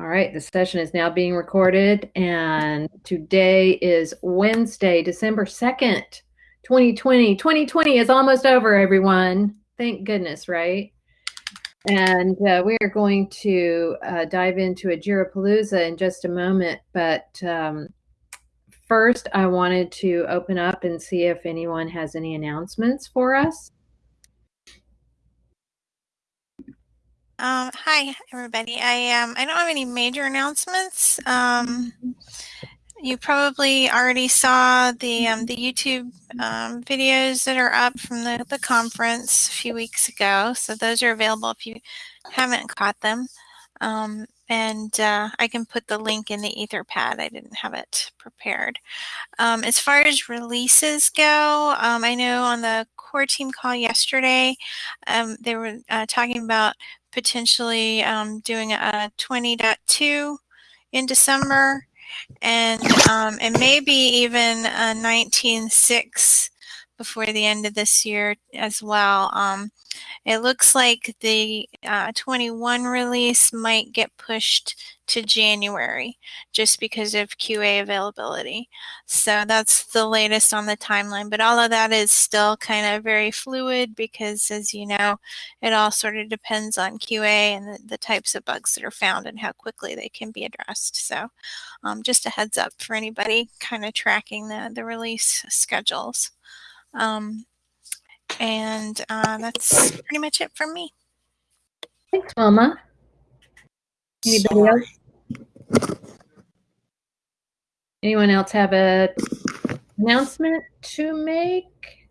All right, the session is now being recorded, and today is Wednesday, December 2nd, 2020. 2020 is almost over, everyone. Thank goodness, right? And uh, we are going to uh, dive into a Jirapalooza in just a moment, but um, first I wanted to open up and see if anyone has any announcements for us. Um, hi, everybody. I um, I don't have any major announcements. Um, you probably already saw the um, the YouTube um, videos that are up from the, the conference a few weeks ago. So those are available if you haven't caught them. Um, and uh, I can put the link in the Etherpad. I didn't have it prepared. Um, as far as releases go, um, I know on the core team call yesterday, um, they were uh, talking about potentially um, doing a 20.2 in December. And um, and maybe even a 19.6 before the end of this year as well. Um, it looks like the uh, 21 release might get pushed to January just because of QA availability. So that's the latest on the timeline. But all of that is still kind of very fluid because, as you know, it all sort of depends on QA and the, the types of bugs that are found and how quickly they can be addressed. So um, just a heads up for anybody kind of tracking the, the release schedules. Um, and uh, that's pretty much it from me. Thanks, Mama. Anybody Sorry. else? Anyone else have a announcement to make?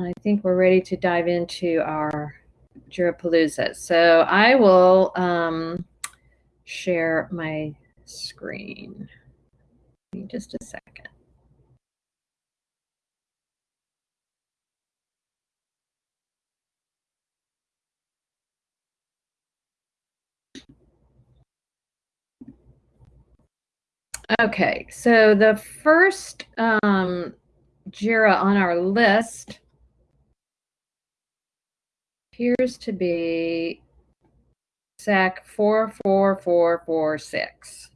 I think we're ready to dive into our Jirapalooza. So I will um, share my screen. Give me just a second. Okay, so the first um, JIRA on our list appears to be SAK 44446.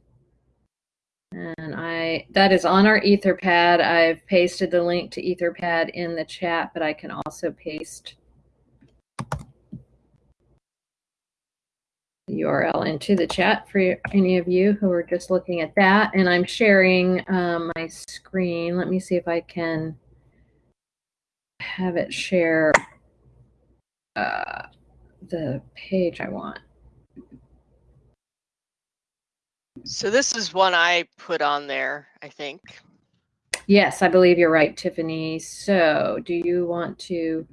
And I that is on our Etherpad. I've pasted the link to Etherpad in the chat, but I can also paste URL into the chat for any of you who are just looking at that. And I'm sharing um, my screen. Let me see if I can have it share uh, the page I want. So this is one I put on there, I think. Yes, I believe you're right, Tiffany. So do you want to?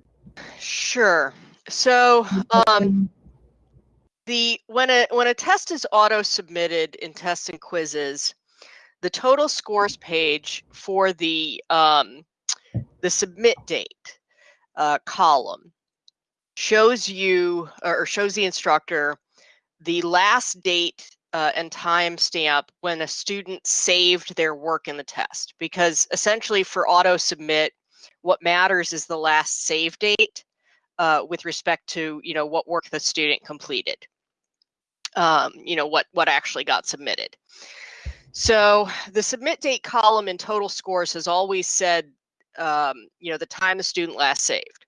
Sure. So um, the when a when a test is auto submitted in tests and quizzes, the total scores page for the um, the submit date uh, column shows you or shows the instructor the last date uh, and time stamp when a student saved their work in the test. Because essentially for auto submit what matters is the last save date uh, with respect to you know what work the student completed um, you know, what, what actually got submitted. So the submit date column in total scores has always said, um, you know, the time the student last saved.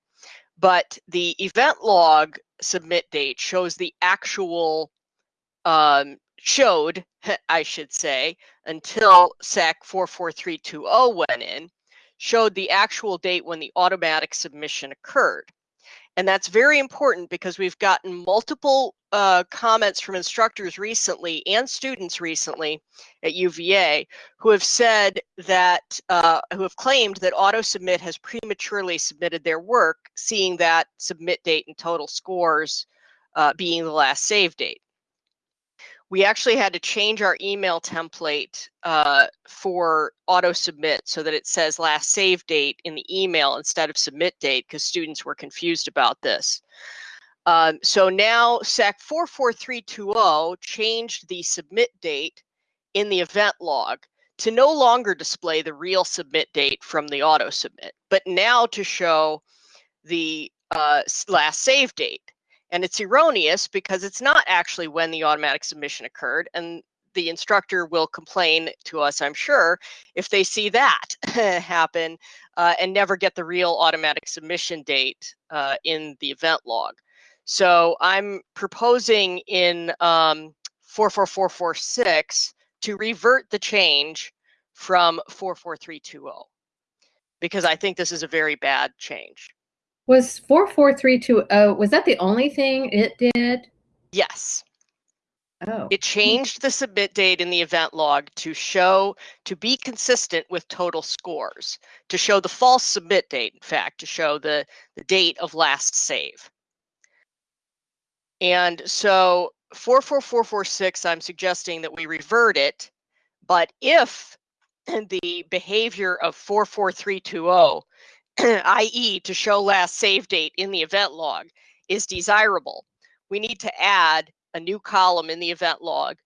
But the event log submit date shows the actual, um, showed, I should say, until SAK 44320 went in, showed the actual date when the automatic submission occurred. And that's very important because we've gotten multiple uh, comments from instructors recently and students recently at UVA who have said that, uh, who have claimed that auto submit has prematurely submitted their work, seeing that submit date and total scores uh, being the last save date we actually had to change our email template uh, for auto submit so that it says last save date in the email instead of submit date because students were confused about this. Um, so now SAK 44320 changed the submit date in the event log to no longer display the real submit date from the auto submit, but now to show the uh, last save date. And it's erroneous because it's not actually when the automatic submission occurred. And the instructor will complain to us, I'm sure, if they see that happen uh, and never get the real automatic submission date uh, in the event log. So I'm proposing in um, 44446 to revert the change from 44320 because I think this is a very bad change. Was 44320, was that the only thing it did? Yes. Oh. It changed the submit date in the event log to show, to be consistent with total scores, to show the false submit date, in fact, to show the, the date of last save. And so 44446, I'm suggesting that we revert it, but if the behavior of 44320, i.e. to show last save date in the event log, is desirable, we need to add a new column in the event log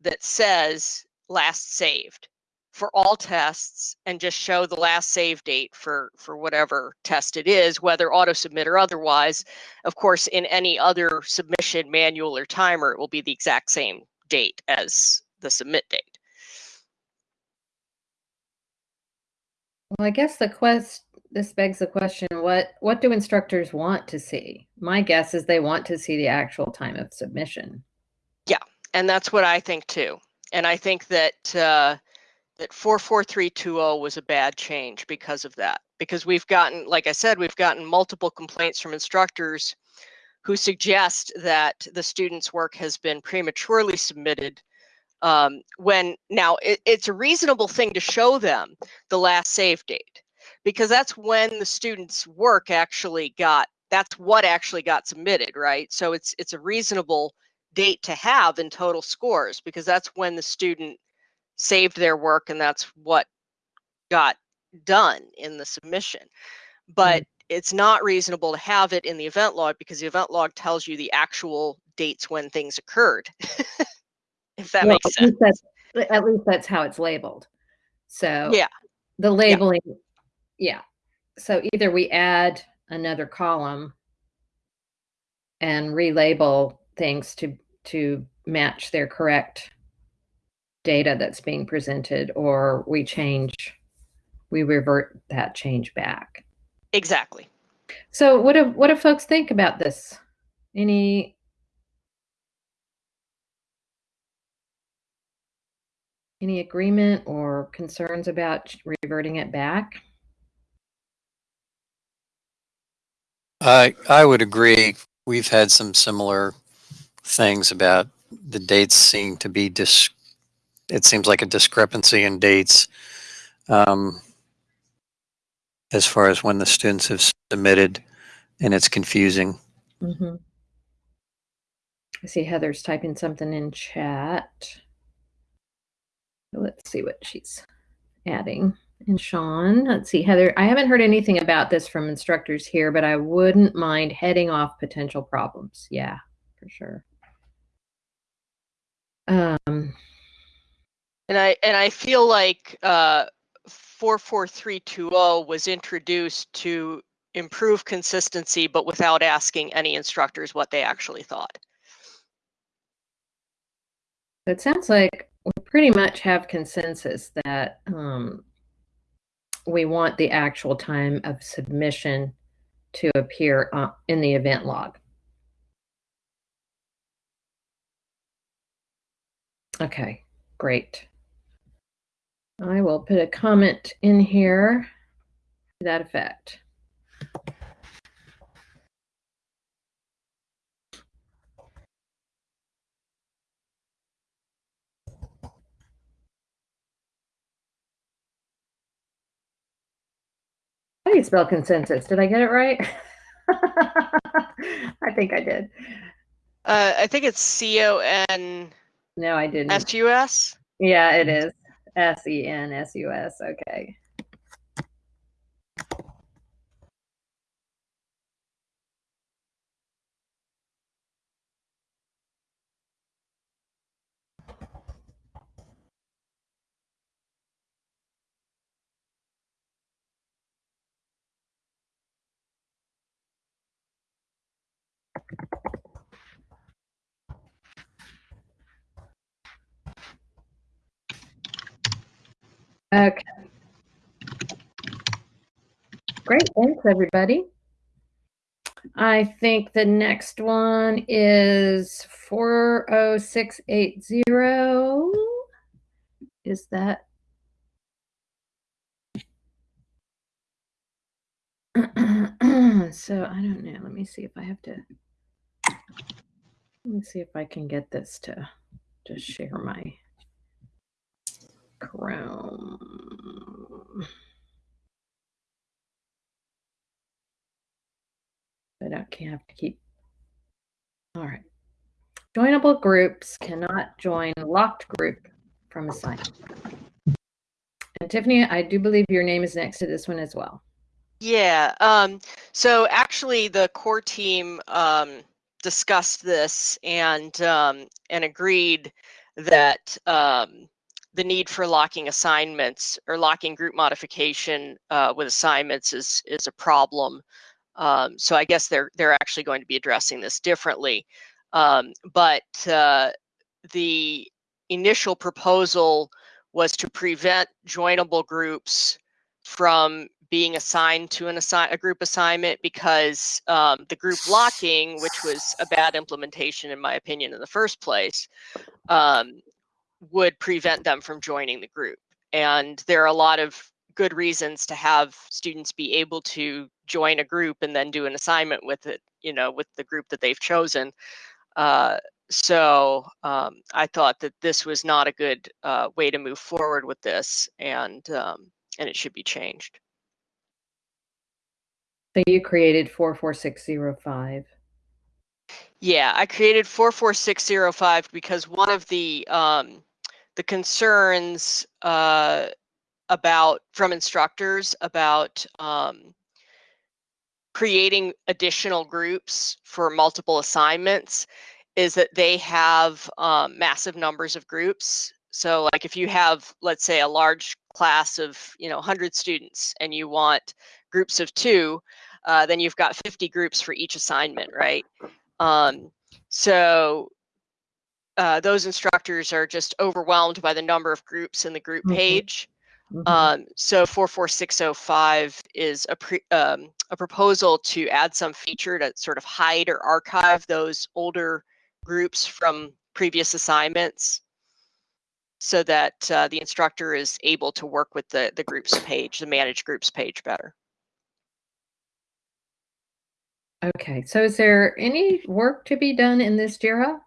that says last saved for all tests and just show the last save date for for whatever test it is whether auto submit or otherwise of course in any other submission manual or timer it will be the exact same date as the submit date well i guess the quest this begs the question what what do instructors want to see? My guess is they want to see the actual time of submission. Yeah and that's what i think too. And i think that uh, that 44320 was a bad change because of that. Because we've gotten, like I said, we've gotten multiple complaints from instructors who suggest that the student's work has been prematurely submitted um, when now it, it's a reasonable thing to show them the last save date because that's when the student's work actually got that's what actually got submitted right so it's it's a reasonable date to have in total scores because that's when the student saved their work and that's what got done in the submission. But mm-hmm. it's not reasonable to have it in the event log because the event log tells you the actual dates when things occurred. if that well, makes sense. At, at least that's how it's labeled. So yeah, the labeling, yeah. Yeah. So either we add another column and relabel things to to match their correct data that's being presented or we change we revert that change back. Exactly. So what do what do folks think about this? Any any agreement or concerns about reverting it back i i would agree we've had some similar things about the dates seem to be dis it seems like a discrepancy in dates um, as far as when the students have submitted, and it's confusing. Mm-hmm. I see Heather's typing something in chat. Let's see what she's adding. And Sean, let's see, Heather, I haven't heard anything about this from instructors here, but I wouldn't mind heading off potential problems. Yeah, for sure. Um, and I and I feel like uh, 44320 was introduced to improve consistency, but without asking any instructors what they actually thought. It sounds like we pretty much have consensus that um, we want the actual time of submission to appear uh, in the event log. Okay, great. I will put a comment in here to that effect. How do you spell consensus? Did I get it right? I think I did. Uh, I think it's C O N. No, I didn't. S U S. Yeah, it is. S E N S U S. Okay. Okay. Great, thanks everybody. I think the next one is 40680. Is that? so I don't know. Let me see if I have to. Let me see if I can get this to just share my Chrome. But I can't have to keep. All right. Joinable groups cannot join locked group from a site. And Tiffany, I do believe your name is next to this one as well. Yeah. Um, so actually, the core team um, discussed this and um, and agreed that um, the need for locking assignments or locking group modification uh, with assignments is is a problem. Um, so I guess they're they're actually going to be addressing this differently. Um, but uh, the initial proposal was to prevent joinable groups from being assigned to an assign a group assignment because um, the group locking, which was a bad implementation in my opinion in the first place, um, would prevent them from joining the group. And there are a lot of good reasons to have students be able to join a group and then do an assignment with it, you know, with the group that they've chosen. Uh, so um, I thought that this was not a good uh, way to move forward with this, and um, and it should be changed. So you created 44605. Yeah, I created 44605 because one of the um, the concerns uh, about from instructors about um, creating additional groups for multiple assignments is that they have um, massive numbers of groups. So like if you have, let's say a large class of, you know, 100 students and you want groups of two, uh, then you've got 50 groups for each assignment, right? Um, so uh, those instructors are just overwhelmed by the number of groups in the group mm-hmm. page. Mm-hmm. Um, so 44605 is a, pre, um, a proposal to add some feature to sort of hide or archive those older groups from previous assignments so that uh, the instructor is able to work with the, the groups page, the manage groups page better. Okay, so is there any work to be done in this JIRA?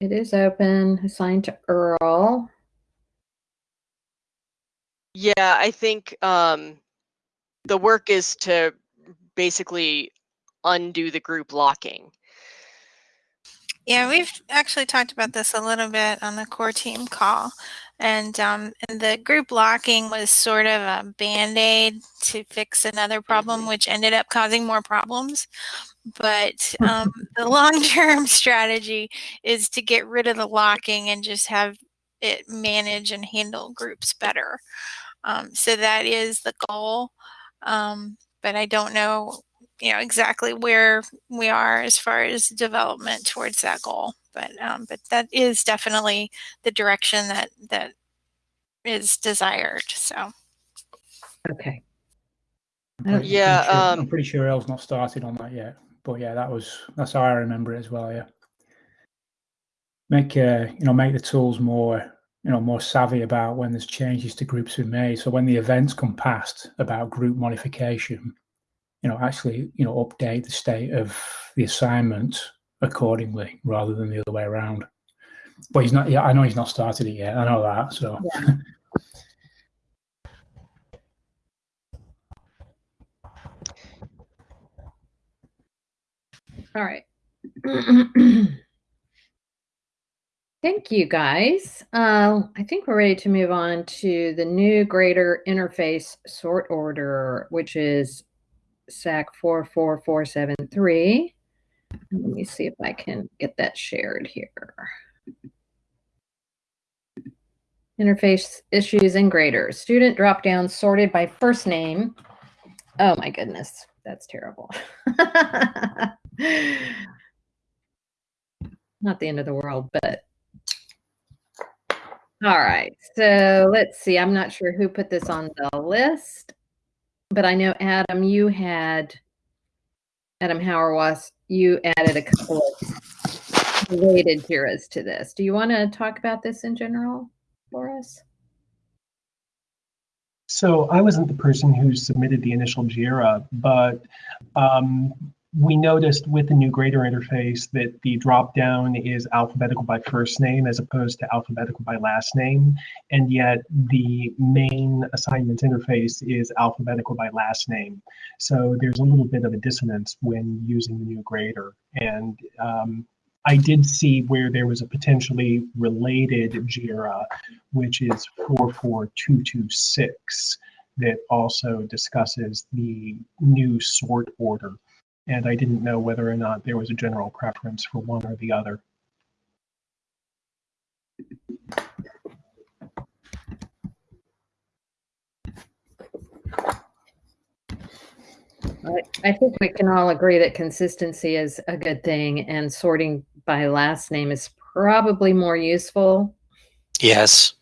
It is open, assigned to Earl. Yeah, I think um, the work is to basically undo the group locking. Yeah, we've actually talked about this a little bit on the core team call. And, um, and the group locking was sort of a band aid to fix another problem, mm-hmm. which ended up causing more problems. But um, the long term strategy is to get rid of the locking and just have it manage and handle groups better. Um, so that is the goal. Um, but I don't know, you know, exactly where we are as far as development towards that goal. But um, but that is definitely the direction that that is desired. So. Okay. I'm yeah, sure, um, I'm pretty sure Elle's not started on that yet. But yeah, that was that's how I remember it as well. Yeah. Make uh, you know make the tools more you know more savvy about when there's changes to groups being made. So when the events come past about group modification, you know actually you know update the state of the assignment accordingly rather than the other way around. But he's not. Yeah, I know he's not started it yet. I know that. So. Yeah. All right. Thank you, guys. Uh, I think we're ready to move on to the new grader interface sort order, which is SAK 44473. Let me see if I can get that shared here. Interface issues and graders. Student drop down sorted by first name. Oh my goodness, that's terrible. Not the end of the world, but All right. So let's see. I'm not sure who put this on the list, but I know Adam, you had Adam Hauerwas, you added a couple of related JIRAs to this. Do you want to talk about this in general for us? So I wasn't the person who submitted the initial JIRA, but um, we noticed with the new grader interface that the drop down is alphabetical by first name as opposed to alphabetical by last name. And yet the main assignments interface is alphabetical by last name. So there's a little bit of a dissonance when using the new grader. And um, I did see where there was a potentially related JIRA, which is 44226 that also discusses the new sort order and I didn't know whether or not there was a general preference for one or the other. I think we can all agree that consistency is a good thing and sorting by last name is probably more useful. Yes.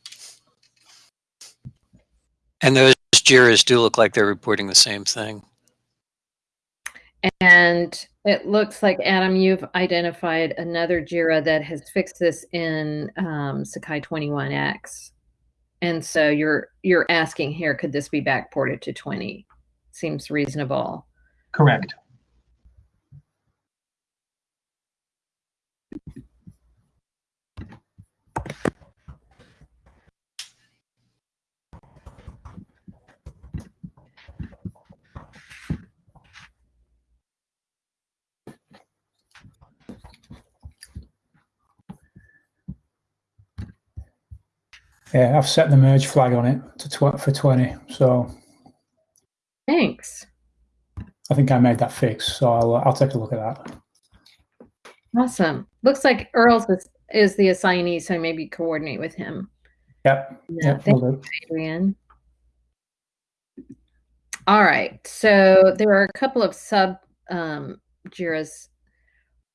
And those JIRAs do look like they're reporting the same thing. And it looks like, Adam, you've identified another JIRA that has fixed this in um, Sakai 21X. And so you're you're asking here, could this be backported to 20? Seems reasonable. Correct. Yeah, I've set the merge flag on it to tw- for 20. So Thanks. I think I made that fix. So I'll, I'll take a look at that. Awesome. Looks like Earl's is, is the assignee, so maybe coordinate with him. Yep. Yeah, Yep. thank do. Adrian. All right, so there are a couple of sub um, JIRAs,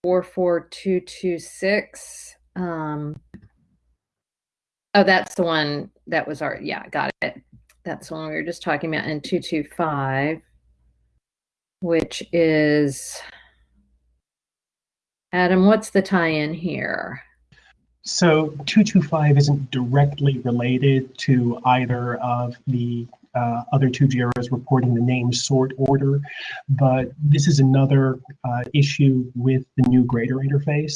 44226. Um, oh, that's the one that was our, yeah, got it. That's the one we were just talking about in 225, which is, Adam, what's the tie-in here? So 225 isn't directly related to either of the uh, other two JIRAs reporting the name sort order, but this is another uh, issue with the new grader interface.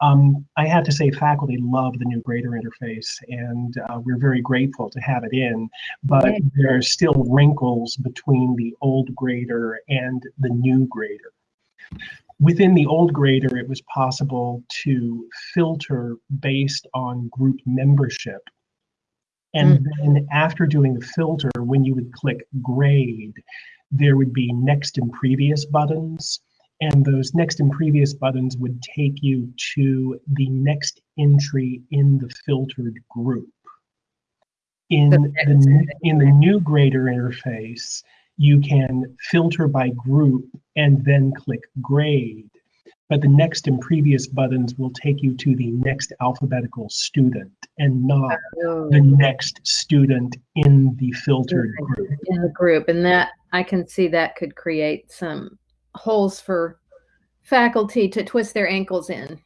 Um, I have to say faculty love the new grader interface and uh, we're very grateful to have it in, but Right. there are still wrinkles between the old grader and the new grader. Within the old grader, it was possible to filter based on group membership. And mm. then after doing the filter, when you would click grade, there would be next and previous buttons. And those next and previous buttons would take you to the next entry in the filtered group. In The the, in the new grader interface, you can filter by group and then click grade. But the next and previous buttons will take you to the next alphabetical student and not Oh. the next student in the filtered group. in the group and that i can see that could create some holes for faculty to twist their ankles in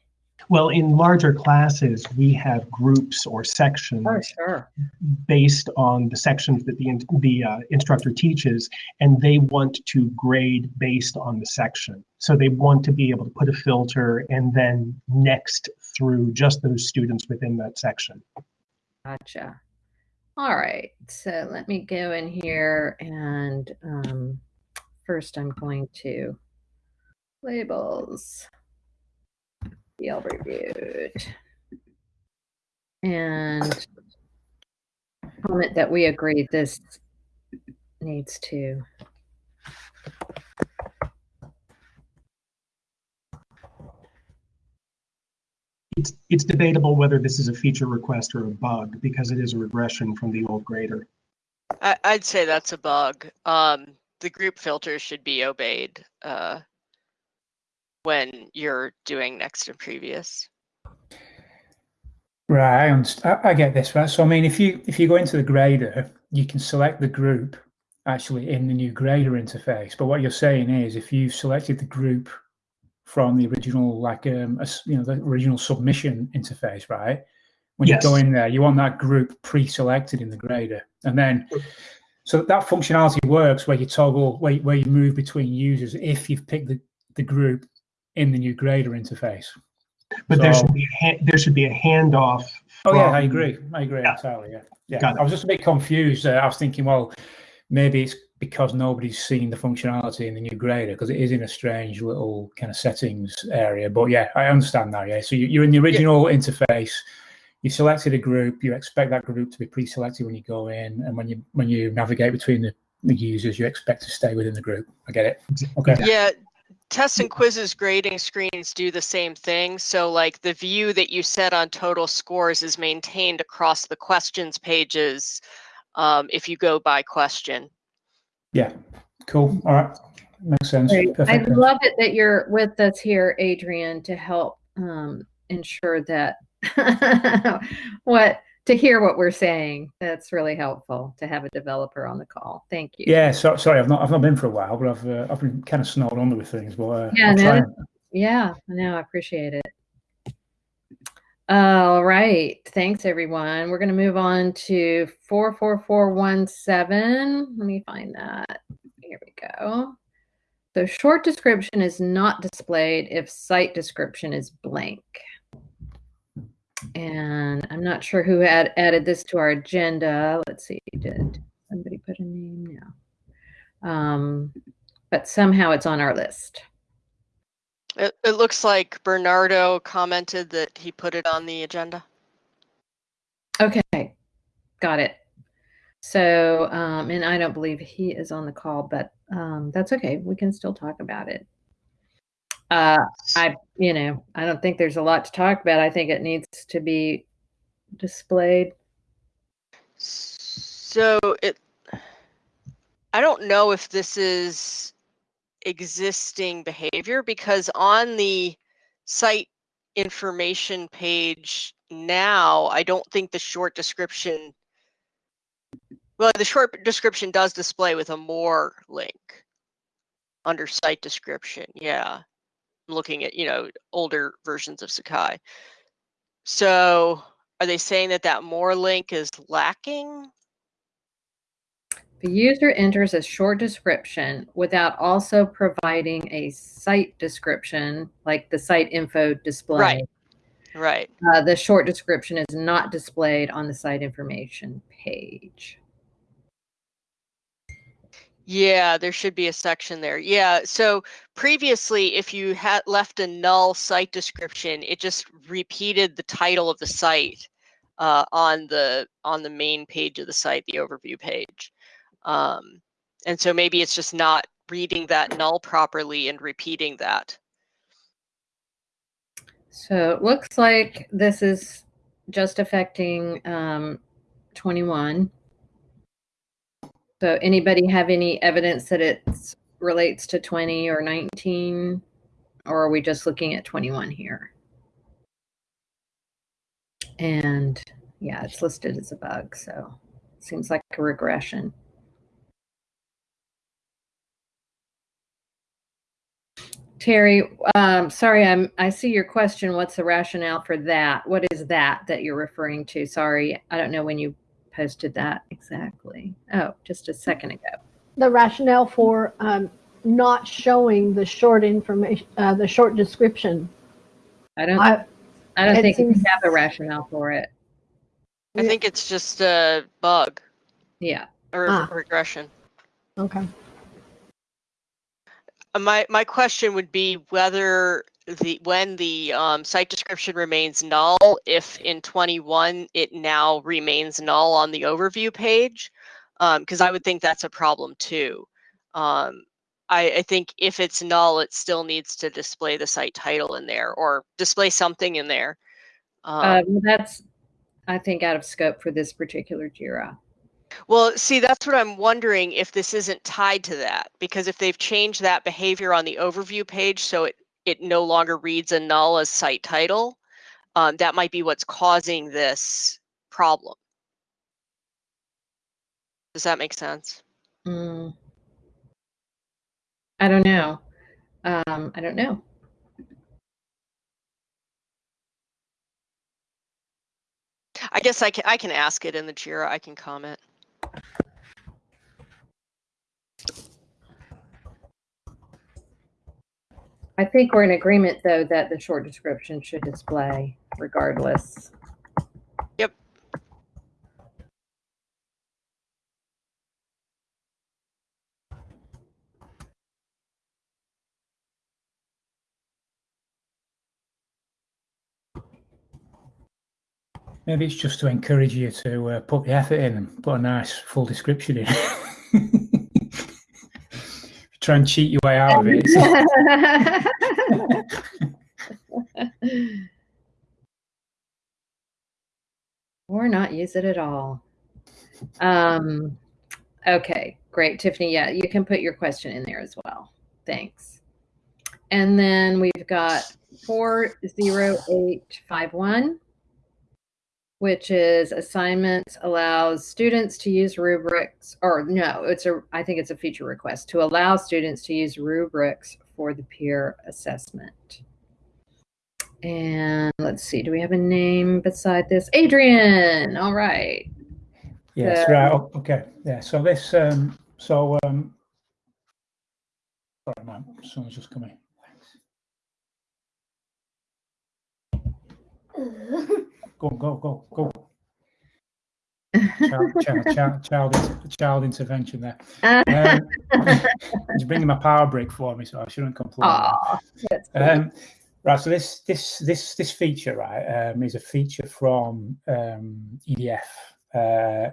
Well, in larger classes, we have groups or sections oh sure based on the sections that the, the uh, instructor teaches, and they want to grade based on the section. So they want to be able to put a filter and then next through just those students within that section. gotcha all right so let me go in here and um, first i'm going to labels field reviewed and comment that we agree this needs to It's, it's debatable whether this is a feature request or a bug because it is a regression from the old grader. I, I'd say that's a bug. Um, the group filter should be obeyed uh, when you're doing next and previous. Right, I, understand. I, I get this, right? So, I mean, if you if you go into the grader, you can select the group actually in the new grader interface. But what you're saying is, if you've selected the group from the original, like um, a, you know, the original submission interface, right? When Yes. you go in there, you want that group pre-selected in the grader, and then so that functionality works where you toggle where, where you move between users if you've picked the, the group in the new grader interface. But there should be a ha- there should be a handoff. Oh yeah, I agree. I agree Yeah. entirely. Yeah, yeah. Got it. I was just a bit confused. Uh, I was thinking, well, maybe it's because nobody's seen the functionality in the new grader because it is in a strange little kind of settings area. But yeah, I understand now. Yeah, so you- you're in the original interface. You selected a group. You expect that group to be pre-selected when you go in, and when you when you navigate between the, the users, you expect to stay within the group. I get it. Okay. Yeah, tests and quizzes grading screens do the same thing. So like the view that you set on total scores is maintained across the questions pages um, if you go by question. Yeah. Cool. All right. Makes sense. Great. I Perfect. love it that you're with us here, Adrian, to help um, ensure that what to hear what we're saying. That's really helpful to have a developer on the call. Thank you. Yeah, so, sorry, I've not I've not been for a while, but I've uh, I've been kind of snowed under with things. But uh, Yeah, no, Yeah, no, I appreciate it. All right. Thanks, everyone. We're going to move on to 44417. Let me find that. Here we go. So, short description is not displayed if site description is blank. And I'm not sure who had added this to our agenda. Let's see. Did somebody put a name? No. Um, but somehow it's on our list. It, it looks like Bernardo commented that he put it on the agenda. Okay, got it. So, um, and I don't believe he is on the call, but um, that's okay. We can still talk about it. Uh, I, you know, I don't think there's a lot to talk about. I think it needs to be displayed. So it, I don't know if this is existing behavior because on the site information page now, I don't think the short description, well, the short description does display with a more link under site description. Yeah. Looking at, you know, older versions of Sakai. So are they saying that that more link is lacking? The user enters a short description without also providing a site description, like the site info display. Right. Right. Uh, the short description is not displayed on the site information page. Yeah, there should be a section there. Yeah, so previously, if you had left a null site description, it just repeated the title of the site uh, on the on the main page of the site, the overview page. Um, and so maybe it's just not reading that null properly and repeating that. So it looks like this is just affecting um, 21. So anybody have any evidence that it relates to 20 or 19? Or are we just looking at 21 here? And yeah, it's listed as a bug, so seems like a regression. Terry, um, sorry, I'm, I see your question. What's the rationale for that? What is that that you're referring to? Sorry, I don't know when you posted that exactly. Oh, just a second ago. the rationale for um, not showing the short information, uh, the short description. I don't, I, I don't it think we have a rationale for it. I think it's just a bug Yeah. or Ah. regression. okay. Uh, My my question would be whether the when the um, site description remains null, if in 21 it now remains null on the overview page, because I would think that's a problem too. Um, I, I think if it's null, it still needs to display the site title in there or display something in there. Uh, Um, that's, I think, out of scope for this particular JIRA. Well, see, that's what I'm wondering if this isn't tied to that, because if they've changed that behavior on the overview page so it, it no longer reads a null as site title, um, that might be what's causing this problem. Does that make sense? Mm. I don't know. Um, I don't know. I guess I can I can ask it in the Jira. I can comment. I think we're in agreement, though, that the short description should display regardless. Yep. Maybe it's just to encourage you to uh, put the effort in and put a nice full description in. Try and cheat your way out of it. or not use it at all. Um, okay, great, Tiffany. Yeah, you can put your question in there as well. Thanks. And then we've got 40851 which is assignments allows students to use rubrics or no it's a i think it's a feature request to allow students to use rubrics for the peer assessment. And let's see do we have a name beside this? Adrian all right. Yes right oh, okay yeah so this um so um sorry man someone's just coming Go, go, go, go. child, child, child, child, child intervention there. Um, he's bringing my power brick for me, so I shouldn't complain. um, right, so this this this this feature, right, um, is a feature from um, EDF, uh,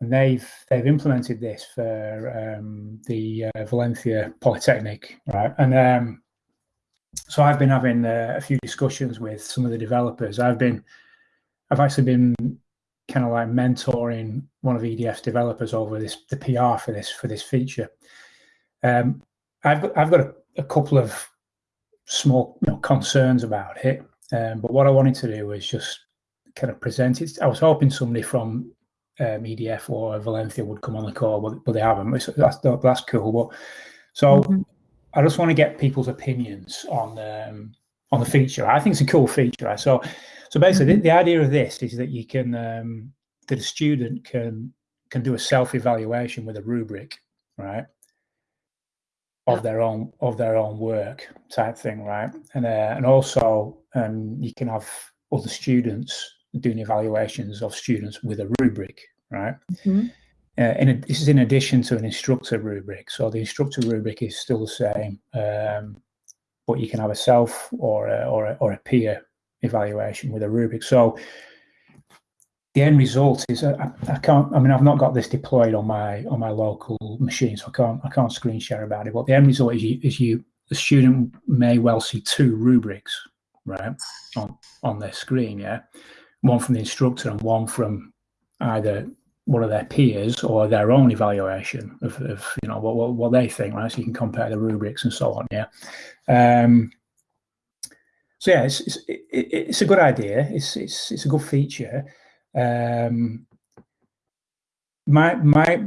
and they've they've implemented this for um, the uh, Valencia Polytechnic, right, and um, so I've been having uh, a few discussions with some of the developers. I've been I've actually been kind of like mentoring one of EDF's developers over this the PR for this for this feature. Um, I've got, I've got a, a, couple of small you know, concerns about it, um, but what I wanted to do was just kind of present it. I was hoping somebody from um, EDF or Valencia would come on the call, but, but they haven't. That's that's cool. But so mm-hmm. I just want to get people's opinions on um, on the feature. I think it's a cool feature. Right? So so basically, mm-hmm. the, the, idea of this is that you can um, that a student can can do a self evaluation with a rubric, right, of yeah. their own of their own work type thing, right, and uh, and also um, you can have other students doing evaluations of students with a rubric, right. Mm-hmm. Uh, a, this is in addition to an instructor rubric. So the instructor rubric is still the same, um, but you can have a self or a, or a, or a peer evaluation with a rubric. So the end result is uh, I, I, can't. I mean, I've not got this deployed on my on my local machine, so I can't I can't screen share about it. But the end result is you is you the student may well see two rubrics right on on their screen. Yeah, one from the instructor and one from either one of their peers or their own evaluation of, of you know what, what, what they think. Right, so you can compare the rubrics and so on. Yeah. Um, so yeah, it's it's, it, it's a good idea. It's it's it's a good feature. Um, my my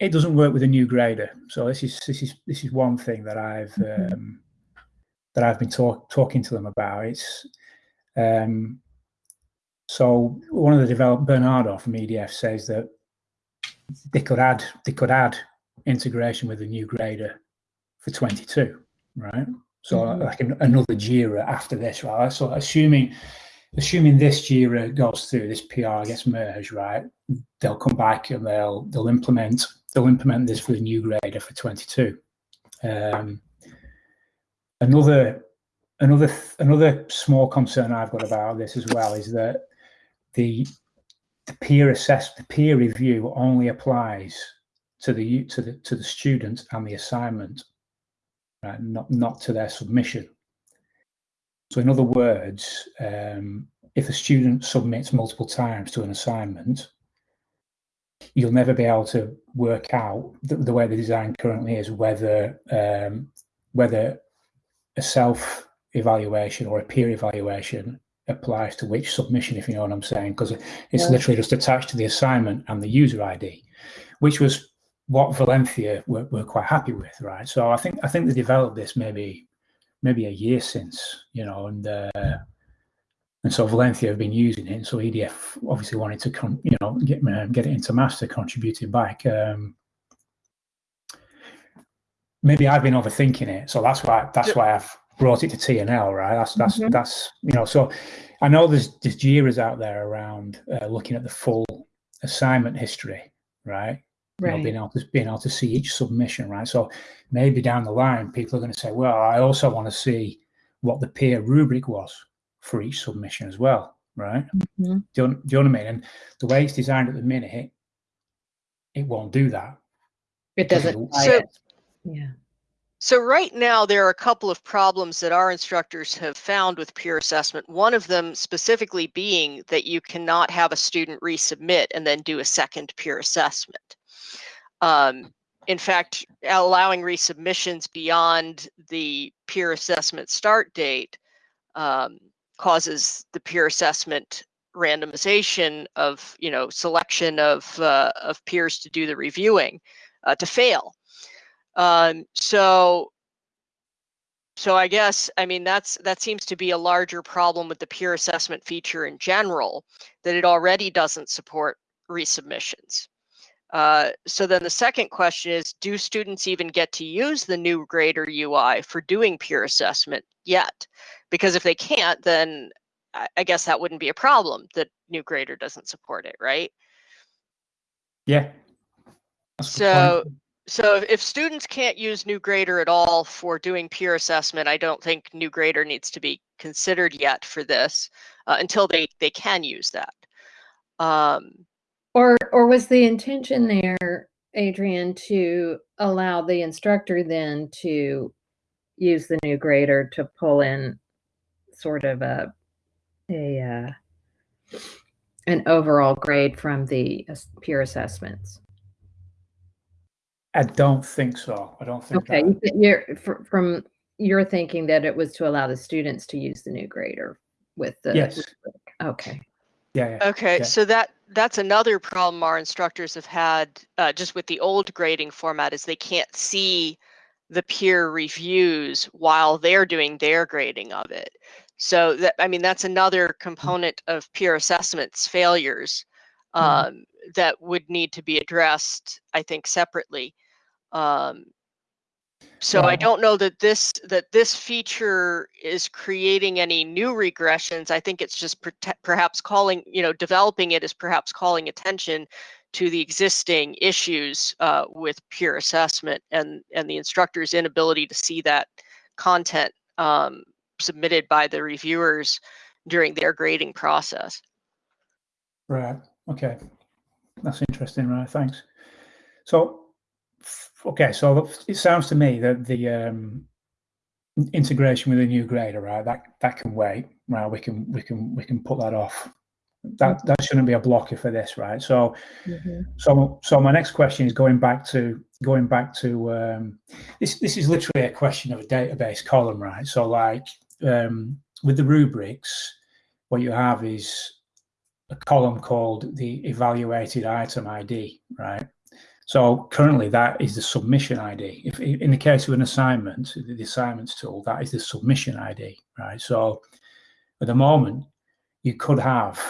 it doesn't work with a new grader. So this is this is this is one thing that I've mm-hmm. um, that I've been talk, talking to them about. It's um, so one of the developers, Bernardo from EDF, says that they could add they could add integration with the new grader for 22, right? So mm-hmm. like an, another JIRA after this, right? So assuming assuming this JIRA goes through, this PR gets merged, right? They'll come back and they'll they'll implement they'll implement this for the new grader for 22. Um, another another another small concern I've got about this as well is that the the peer assess the peer review only applies to the to the to the student and the assignment right? not, not to their submission. So in other words, um, if a student submits multiple times to an assignment, you'll never be able to work out the, the way the design currently is whether um, whether a self evaluation or a peer evaluation applies to which submission, if you know what I'm saying, because it's Yeah. literally just attached to the assignment and the user ID, which was what Valencia were, were quite happy with, right? So I think I think they developed this maybe maybe a year since, you know, and uh, and so Valencia have been using it. And so EDF obviously wanted to, con- you know, get uh, get it into master, contribute it back. Um, maybe I've been overthinking it, so that's why that's why I've brought it to TNL, right? That's that's Mhm. that's you know. So I know there's there's JIRAs out there around uh, looking at the full assignment history, right? You know, Right. being able to being able to see each submission, right? So maybe down the line, people are going to say, "Well, I also want to see what the peer rubric was for each submission as well, right?" Mhm. Do, you, do you know what I mean? And the way it's designed at the minute, it won't do that. It doesn't. So- Yeah. So right now, there are a couple of problems that our instructors have found with peer assessment. One of them specifically being that you cannot have a student resubmit and then do a second peer assessment. Um, in fact, allowing resubmissions beyond the peer assessment start date um, causes the peer assessment randomization of, you know, selection of uh, of peers to do the reviewing uh, to fail. Um, so, so I guess I mean that's that seems to be a larger problem with the peer assessment feature in general that it already doesn't support resubmissions. Uh, so then the second question is, do students even get to use the new grader UI for doing peer assessment yet? Because if they can't, then I, guess that wouldn't be a problem that new grader doesn't support it, right? Yeah. That's So-. So if, students can't use New Grader at all for doing peer assessment, I don't think New Grader needs to be considered yet for this uh, until they, they can use that. Um, Or or was the intention there, Adrian, to allow the instructor then to use the new grader to pull in sort of a a uh, an overall grade from the peer assessments? I don't think so. I don't think Okay, that. you thi- you're fr- from you're thinking that it was to allow the students to use the new grader with the Yes. Okay. Yeah, yeah. okay, Yeah. so that that's another problem our instructors have had uh, just with the old grading format is they can't see the peer reviews while they're doing their grading of it. So that I mean that's another component of peer assessments failures um, that would need to be addressed, I think, separately. Um, so I don't know that this that this feature is creating any new regressions. I think it's just prote- perhaps calling, you know, developing it is perhaps calling attention to the existing issues uh, with peer assessment and and the instructor's inability to see that content um, submitted by the reviewers during their grading process. Right. Okay. That's interesting. Right. Thanks. So, okay. So it sounds to me that the um, integration with a new grader, right? That that can wait. Right. We can we can we can put that off. That that shouldn't be a blocker for this, right? So Mhm. so so my next question is going back to going back to um, this. This is literally a question of a database column, right? So like um, with the rubrics, what you have is a column called the evaluated item ID, right? So currently that is the submission ID. If in the case of an assignment, the assignments tool, that is the submission ID, right? So at the moment, you could have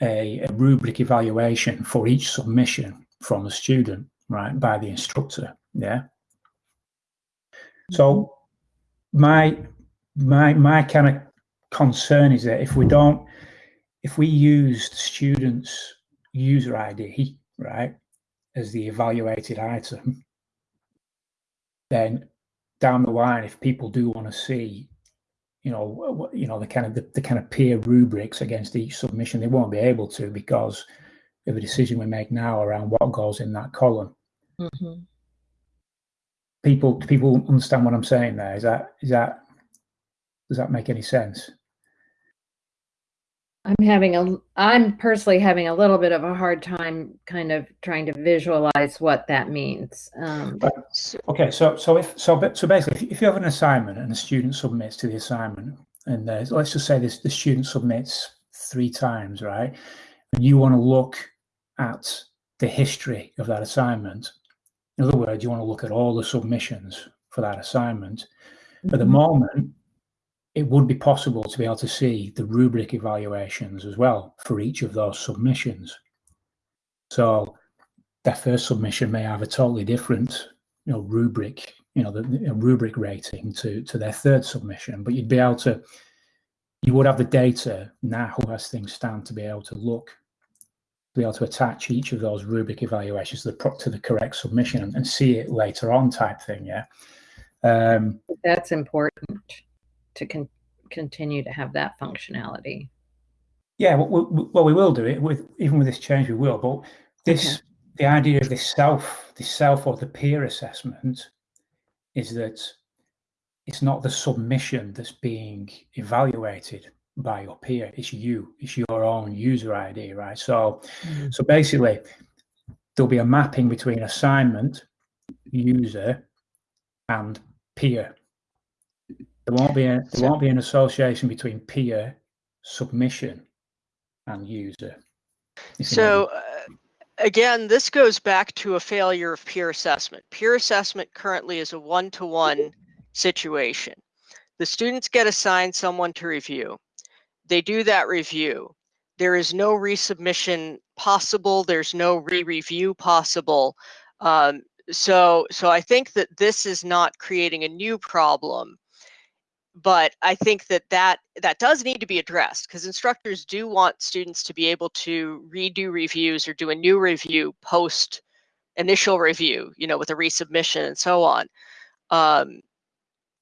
a, a rubric evaluation for each submission from a student, right, by the instructor. Yeah. So mm-hmm. my my my kind of concern is that if we don't if we use the student's user ID, right, as the evaluated item, then down the line, if people do want to see, you know, what- you know, the kind of the, the kind of peer rubrics against each submission, they won't be able to because of the decision we make now around what goes in that column. Mhm. People, people understand what I'm saying there? Is that is that does that make any sense? I'm having a, I'm personally having a little bit of a hard time kind of trying to visualize what that means. Um, Okay, so so if so so basically, if, you have an assignment and a student submits to the assignment, and uh, let's just say this the student submits three times, right? And you want to look at the history of that assignment. In other words, you want to look at all the submissions for that assignment. At the mm-hmm. moment, it would be possible to be able to see the rubric evaluations as well for each of those submissions. So their first submission may have a totally different, you know, rubric, you know, the, the rubric rating to to their third submission. But you'd be able to, you would have the data now who as things stand to be able to look, to be able to attach each of those rubric evaluations to the to the correct submission and, and see it later on, type thing. Yeah. Um, That's important to con- continue to have that functionality. Yeah, well, well, we will do it with even with this change. We will, but this okay. the idea of this self, this self or the peer assessment, is that it's not the submission that's being evaluated by your peer. It's you. It's your own user ID, right? So, mm-hmm. so basically, there'll be a mapping between assignment, user, and peer. There won't be a, there won't be an association between peer submission and user. So uh, again, this goes back to a failure of peer assessment. Peer assessment currently is a one-to-one situation. The students get assigned someone to review. They do that review. There is no resubmission possible. There's no re-review possible. Um, so, so I think that this is not creating a new problem but I think that that that does need to be addressed because instructors do want students to be able to redo reviews or do a new review post initial review, you know, with a resubmission and so on. Um,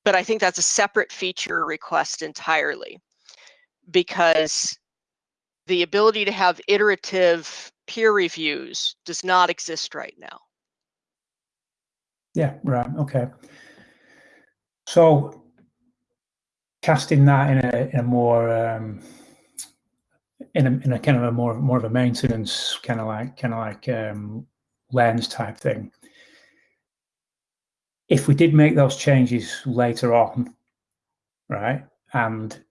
but I think that's a separate feature request entirely because the ability to have iterative peer reviews does not exist right now. Yeah, right. Okay. So casting that in a, in a more um, in a, in a kind of a more more of a maintenance kind of like kind of like um, lens type thing. If we did make those changes later on, right, and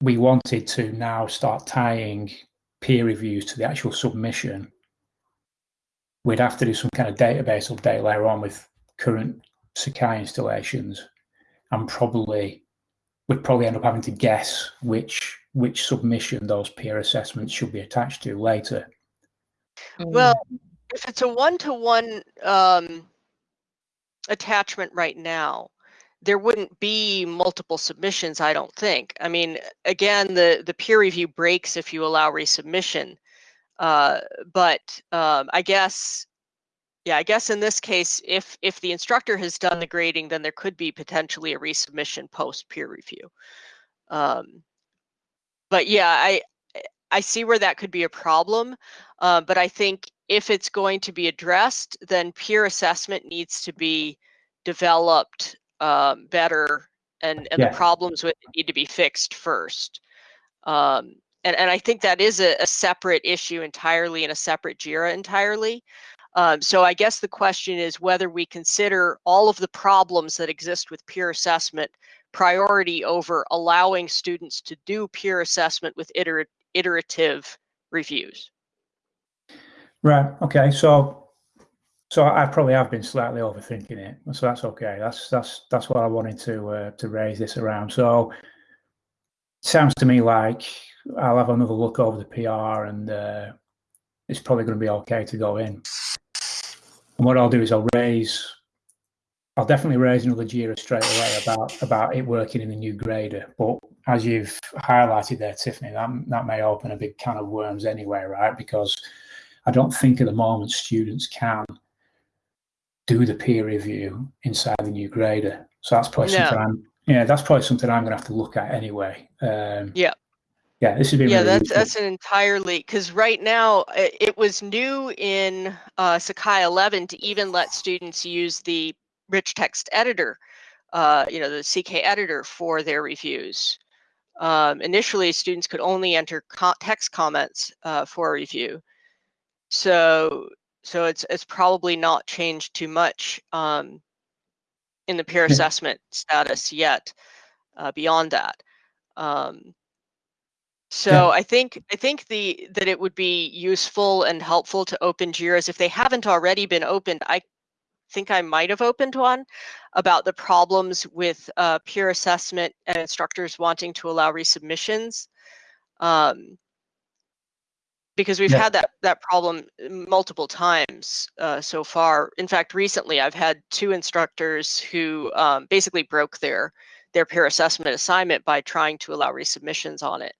we wanted to now start tying peer reviews to the actual submission, we'd have to do some kind of database update later on with current Sakai installations and probably we'd probably end up having to guess which which submission those peer assessments should be attached to later. Well, if it's a one-to-one um, attachment right now, there wouldn't be multiple submissions, I don't think. I mean, again, the, the peer review breaks if you allow resubmission. Uh, but um, I guess yeah, I guess in this case, if if the instructor has done the grading, then there could be potentially a resubmission post peer review. Um, but yeah, I I see where that could be a problem. Uh, but I think if it's going to be addressed, then peer assessment needs to be developed um, better, and and yeah. the problems with it need to be fixed first. Um, and and I think that is a, a separate issue entirely and a separate JIRA entirely. Um, so I guess the question is whether we consider all of the problems that exist with peer assessment priority over allowing students to do peer assessment with iter iterative reviews. Right. Okay. So, so I probably have been slightly overthinking it. So that's okay. That's that's that's what I wanted to uh, to raise this around. So, sounds to me like I'll have another look over the PR and uh, it's probably going to be okay to go in. And what I'll do is I'll raise, I'll definitely raise another JIRA straight away about about it working in the new grader. But as you've highlighted there, Tiffany, that, that may open a big can of worms anyway, right? Because I don't think at the moment students can do the peer review inside the new grader. So that's probably no. something I'm, yeah, that's probably something I'm going to have to look at anyway. Um, yeah yeah this would be yeah really that's useful. that's an entirely because right now it was new in uh, sakai 11 to even let students use the rich text editor uh, you know the ck editor for their reviews um, initially students could only enter co text comments uh, for a review so so it's it's probably not changed too much um, in the peer assessment status yet uh, beyond that. Um, so Yeah. I think I think the that it would be useful and helpful to open JIRAs if they haven't already been opened. I think I might have opened one about the problems with uh, peer assessment and instructors wanting to allow resubmissions. Um, because we've Yeah. had that that problem multiple times uh, so far. In fact, recently I've had two instructors who um, basically broke their their peer assessment assignment by trying to allow resubmissions on it.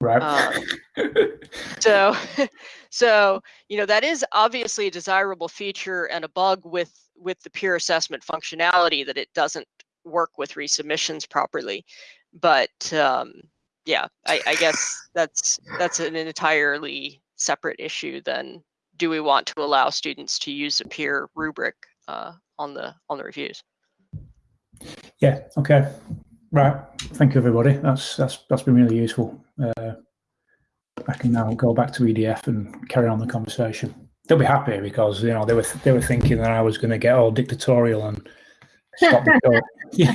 Right. Um, so so you know that is obviously a desirable feature and a bug with with the peer assessment functionality that it doesn't work with resubmissions properly but um, yeah I, I guess that's that's an entirely separate issue than do we want to allow students to use a peer rubric uh, on the on the reviews Yeah. Okay. Right. Thank you, everybody. That's that's that's been really useful. Uh, I can now go back to EDF and carry on the conversation. They'll be happy because you know they were they were thinking that I was going to get all dictatorial and stop the show. Yeah.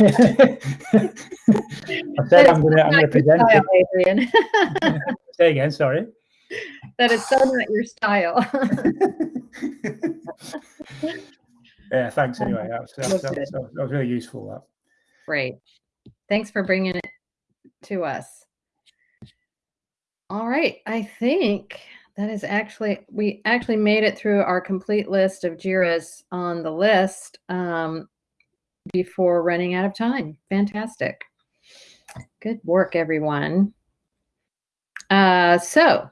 I said I'm going to present. Style, Adrian. Say again. Sorry. that is so not your style. yeah. Thanks. Anyway, that was, that, was, that, was, that was really useful. That. Great. Thanks for bringing it to us. All right. I think that is actually, we actually made it through our complete list of JIRAs on the list um, before running out of time. Fantastic. Good work, everyone. Uh, so,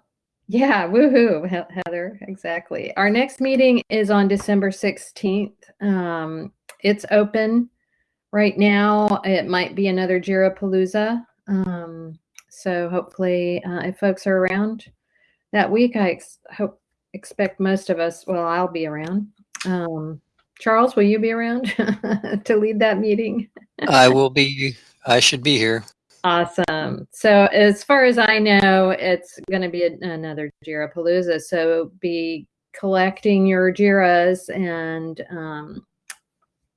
yeah, woohoo, He- Heather, exactly. Our next meeting is on December 16th. Um, it's open right now it might be another Jira Palooza. Um, so hopefully, uh, if folks are around that week, I ex- hope expect most of us. Well, I'll be around. Um, Charles, will you be around to lead that meeting? I will be, I should be here. Awesome. So as far as I know, it's going to be another Jira Palooza. So be collecting your Jiras and um,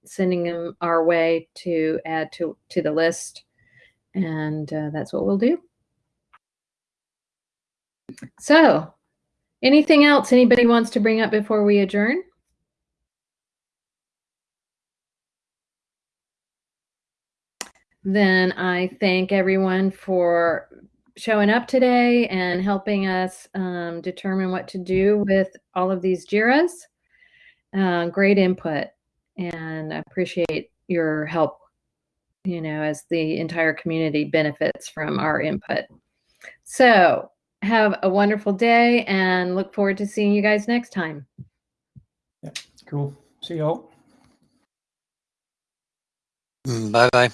sending them our way to add to to the list, and uh, that's what we'll do. So, anything else anybody wants to bring up before we adjourn? Then I thank everyone for showing up today and helping us um, determine what to do with all of these JIRAs. Uh, great input, and I appreciate your help, you know, as the entire community benefits from our input. So, have a wonderful day and look forward to seeing you guys next time. Yeah, cool. See you all. Bye bye.